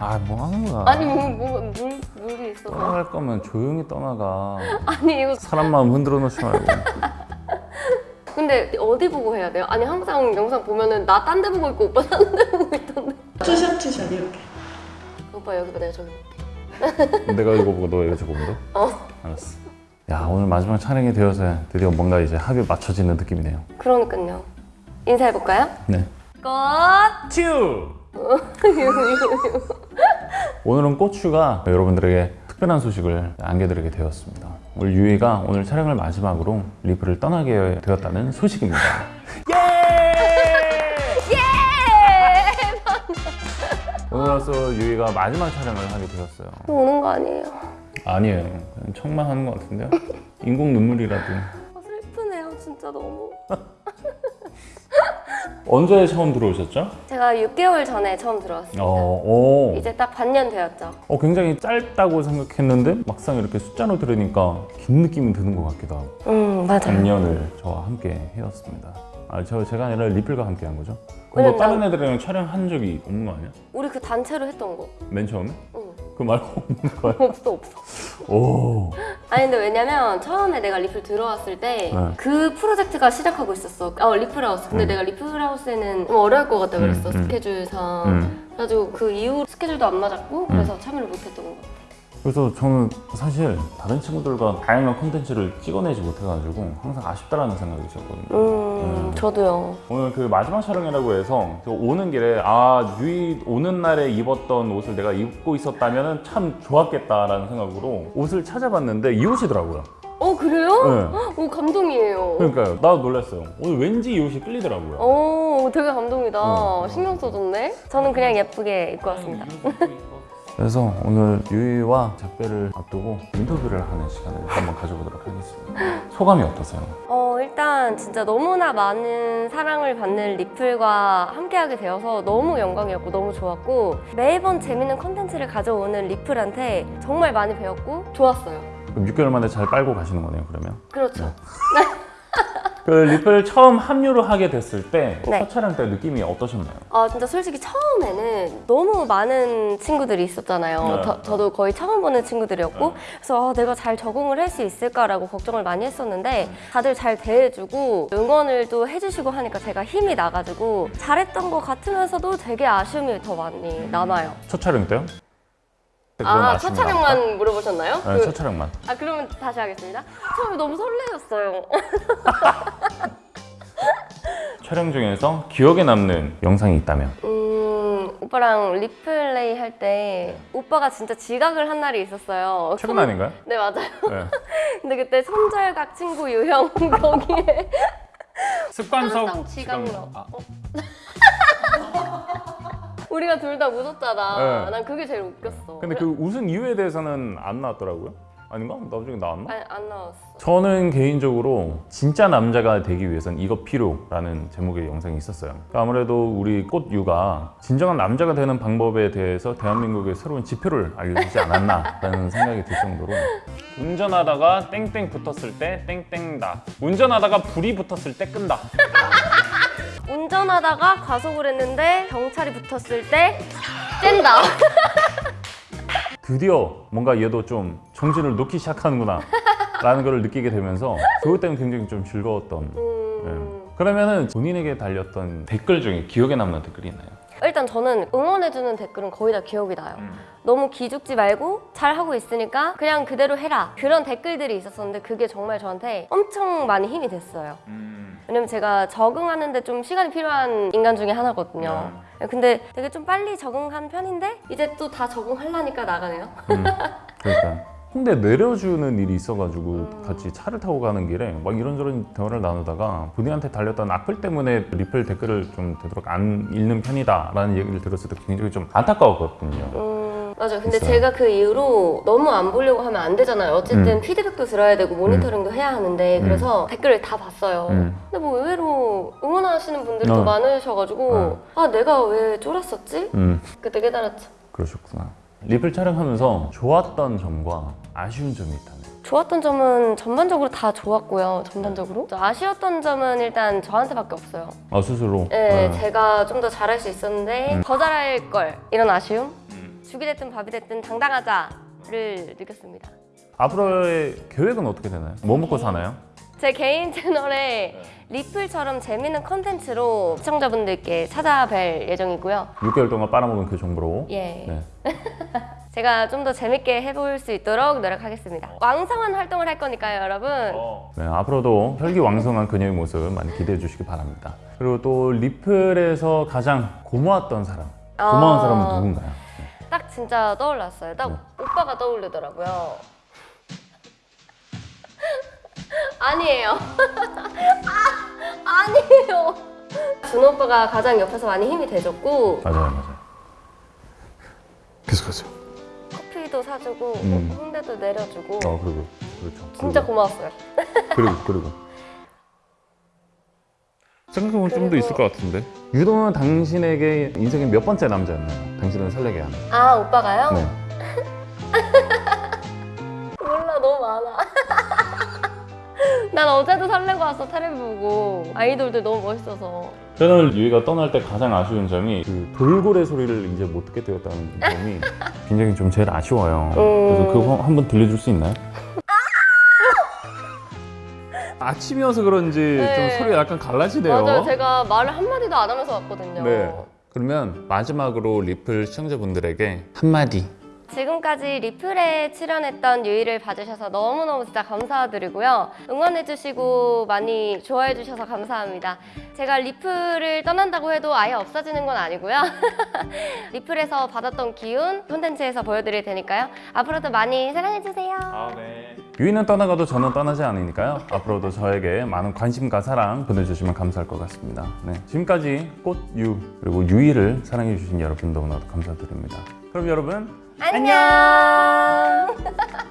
아 뭐 하는 거야? 아니 뭐, 뭐 물, 물이 있어서. 떠나갈 거면 조용히 떠나가. 아니 이거 사람 마음 흔들어 놓지 말고. 근데 어디 보고 해야 돼요? 아니 항상 영상 보면은 나 딴 데 보고 있고 오빠 딴 데 보고 있던데. two shot two shot 이렇게. 오빠 여기 봐 내가 저기 볼게. 내가 이거 보고 너 이거 저거 보고 어. 알았어. 야 오늘 마지막 촬영이 되어서 드디어 뭔가 이제 합이 맞춰지는 느낌이네요. 그러니까요. 인사해볼까요? 네 꽃. 튜! 오늘은 고추가 여러분들에게 특별한 소식을 안겨드리게 되었습니다. 우리 유이가 오늘 촬영을 마지막으로 리프를 떠나게 되었다는 소식입니다. 오늘로써 유이가 마지막 촬영을 하게 되었어요. 또 오는 거 아니에요? 아니에요. 척만 하는 것 같은데요? 인공 눈물이라도. 아, 슬프네요. 진짜 너무 언제 처음 들어오셨죠? 제가 6개월 전에 처음 들어왔어요 어, 오. 이제 딱 반년 되었죠 어, 굉장히 짧다고 생각했는데 막상 이렇게 숫자로 들으니까 긴 느낌이 드는 것 같기도 하고 음 맞아요 작년을 저와 함께 해왔습니다 아, 저, 제가 아니라 리플과 함께 한 거죠? 너 왜냐면 다른 애들이랑 촬영한 적이 없는 거 아니야? 우리 그 단체로 했던 거 맨 처음에? 응. 그 말고 없는 거야? 없어 없어 오 아니 근데 왜냐면 처음에 내가 리플 들어왔을 때 네. 그 프로젝트가 시작하고 있었어 어 리플하우스 근데 음. 내가 리플하우스에는 좀 어려울 것 같다 그랬어 음, 음. 스케줄상 음. 그래가지고 그 이후 스케줄도 안 맞았고 그래서 참여를 못했던 것 같아 그래서 저는 사실 다른 친구들과 다양한 콘텐츠를 찍어내지 못해가지고 항상 아쉽다라는 생각이 있었거든요 음 저도요 오늘 그 마지막 촬영이라고 해서 저 오는 길에 아 유이 오는 날에 입었던 옷을 내가 입고 있었다면 참 좋았겠다라는 생각으로 옷을 찾아봤는데 이 옷이더라고요. 어 그래요? 네. 오 감동이에요 그러니까요. 나도 놀랐어요. 오늘 왠지 이 옷이 끌리더라고요. 오 되게 감동이다 어. 신경 써줬네 저는 그냥 예쁘게 입고 왔습니다 그래서 오늘 유이와 작별을 앞두고 인터뷰를 하는 시간을 한번 가져보도록 하겠습니다. 소감이 어떠세요? 어 일단 진짜 너무나 많은 사랑을 받는 리플과 함께하게 되어서 너무 영광이었고 너무 좋았고 매번 재밌는 컨텐츠를 가져오는 리플한테 정말 많이 배웠고 좋았어요. 그럼 6개월 만에 잘 빨고 가시는 거네요, 그러면? 그렇죠 그 리플 처음 합류를 하게 됐을 때첫 네. 촬영 때 느낌이 어떠셨나요? 아 진짜 솔직히 처음에는 너무 많은 친구들이 있었잖아요 네. 저, 저도 거의 처음 보는 친구들이었고 그래서 아, 내가 잘 적응을 할 수 있을까라고 걱정을 많이 했었는데 다들 잘 대해주고 응원을 또 해주시고 하니까 제가 힘이 나가지고 잘했던 것 같으면서도 되게 아쉬움이 더 많이 남아요 첫 촬영 때요? 아, 첫거 촬영만 물어보셨나요? 네, 그- 첫 촬영만. 아, 그러면 다시 하겠습니다. 처음에 너무 설레었어요. 촬영 중에서 기억에 남는 영상이 있다면 음, 오빠랑 리플레이 할 때 오빠가 진짜 지각을 한 날이 있었어요. 최근 손- 아닌가요? 네, 맞아요. 네. 근데 그때 손절각 친구 유형 거기에 습관성 지각러. 아, 우리가 둘 다 웃었잖아. 네. 난 그게 제일 웃겼어. 근데 그 웃은 이유에 대해서는 안 나왔더라고요. 아닌가? 나중에 나왔나? 아니, 안 나왔어. 저는 개인적으로 진짜 남자가 되기 위해선 이거 필요라는 제목의 영상이 있었어요. 그러니까 아무래도 우리 꽃유가 진정한 남자가 되는 방법에 대해서 대한민국의 새로운 지표를 알려주지 않았나라는 생각이 들 정도로 운전하다가 땡땡 붙었을 때 땡땡다. 운전하다가 불이 붙었을 때 끈다. 운전하다가 과속을 했는데 경찰이 붙었을 때 뗀다. 드디어 뭔가 얘도 좀 정신을 놓기 시작하는구나 라는 걸 느끼게 되면서 그것 때문에 굉장히 좀 즐거웠던 음... 네. 그러면은 본인에게 달렸던 댓글 중에 기억에 남는 댓글이 있나요? 일단 저는 응원해주는 댓글은 거의 다 기억이 나요. 음. 너무 기죽지 말고 잘 하고 있으니까 그냥 그대로 해라. 그런 댓글들이 있었었는데 그게 정말 저한테 엄청 많이 힘이 됐어요. 왜냐면 제가 적응하는데 좀 시간이 필요한 인간 중에 하나거든요. 근데 되게 좀 빨리 적응한 편인데 이제 또 다 적응하려니까 나가네요. 음, 그러니까 홍대 내려주는 일이 있어가지고 같이 차를 타고 가는 길에 막 이런저런 대화를 나누다가 본인한테 달렸던 악플 때문에 리플 댓글을 좀 되도록 안 읽는 편이다 라는 얘기를 들었을 때 굉장히 좀 안타까웠거든요. 음, 맞아요. 근데 있어요. 제가 그 이후로 너무 안 보려고 하면 안 되잖아요. 어쨌든 음. 피드백도 들어야 되고 모니터링도 해야 하는데 그래서 댓글을 다 봤어요. 음. 근데 뭐 의외로 응원하시는 분들이 어. 더 많으셔가지고 아 내가 왜 쫄았었지? 음, 그때 깨달았죠. 그러셨구나. 리플 촬영하면서 좋았던 점과 아쉬운 점이 있다면? 좋았던 점은 전반적으로 다 좋았고요. 전반적으로 아쉬웠던 점은 일단 저한테밖에 없어요. 아 스스로? 네, 네. 제가 좀 더 잘할 수 있었는데 더 잘할 걸 이런 아쉬움? 죽이 됐든 밥이 됐든 당당하자를 느꼈습니다. 앞으로의 계획은 어떻게 되나요? 뭐 먹고 사나요? 제 개인 채널에 리플처럼 재밌는 컨텐츠로 시청자분들께 찾아뵐 예정이고요. 6개월 동안 빨아먹은 그 정보로 예. 네. 제가 좀 더 재밌게 해볼 수 있도록 노력하겠습니다. 왕성한 활동을 할 거니까요, 여러분. 네, 앞으로도 혈기왕성한 그녀의 모습 많이 기대해 주시기 바랍니다. 그리고 또 리플에서 가장 고마웠던 사람, 고마운 아. 사람은 누군가요? 딱 진짜 떠올랐어요. 딱 네. 오빠가 떠오르더라고요. 아니에요. 아, 아니에요. 준호 오빠가 가장 옆에서 많이 힘이 돼줬고 맞아요, 맞아요. 계속하세요. 커피도 사주고 음. 홍대도 내려주고 어, 그리고 그렇죠. 진짜 그리고, 고마웠어요. 그리고 그리고 생각해보면 좀 더 있을 것 같은데. 유도는 당신에게 인생의 몇 번째 남자였나요? 당신을 설레게 하는. 아 오빠가요? 네. 몰라 너무 많아. 난 어제도 설레고 왔어 테레비 보고 아이돌들 너무 멋있어서 저는 유이가 떠날 때 가장 아쉬운 점이 그 돌고래 소리를 이제 못 듣게 되었다는 점이 굉장히 좀 제일 아쉬워요. 그래서 그거 한번 들려줄 수 있나요? 아침이어서 그런지 네. 좀 소리가 약간 갈라지네요. 맞아요 제가 말을 한마디도 안 하면서 왔거든요 네. 그러면 마지막으로 리플 시청자분들에게 한마디. 지금까지 리플에 출연했던 유이를 봐주셔서 너무너무 진짜 감사드리고요. 응원해주시고 많이 좋아해주셔서 감사합니다. 제가 리플을 떠난다고 해도 아예 없어지는 건 아니고요. 리플에서 받았던 기운 콘텐츠에서 보여드릴 테니까요. 앞으로도 많이 사랑해주세요. 유이는 떠나가도 저는 떠나지 않으니까요. 앞으로도 저에게 많은 관심과 사랑 보내주시면 감사할 것 같습니다. 네. 지금까지 꽃유 그리고 유이를 사랑해주신 여러분 너무나도 감사드립니다. 그럼 여러분 안녕.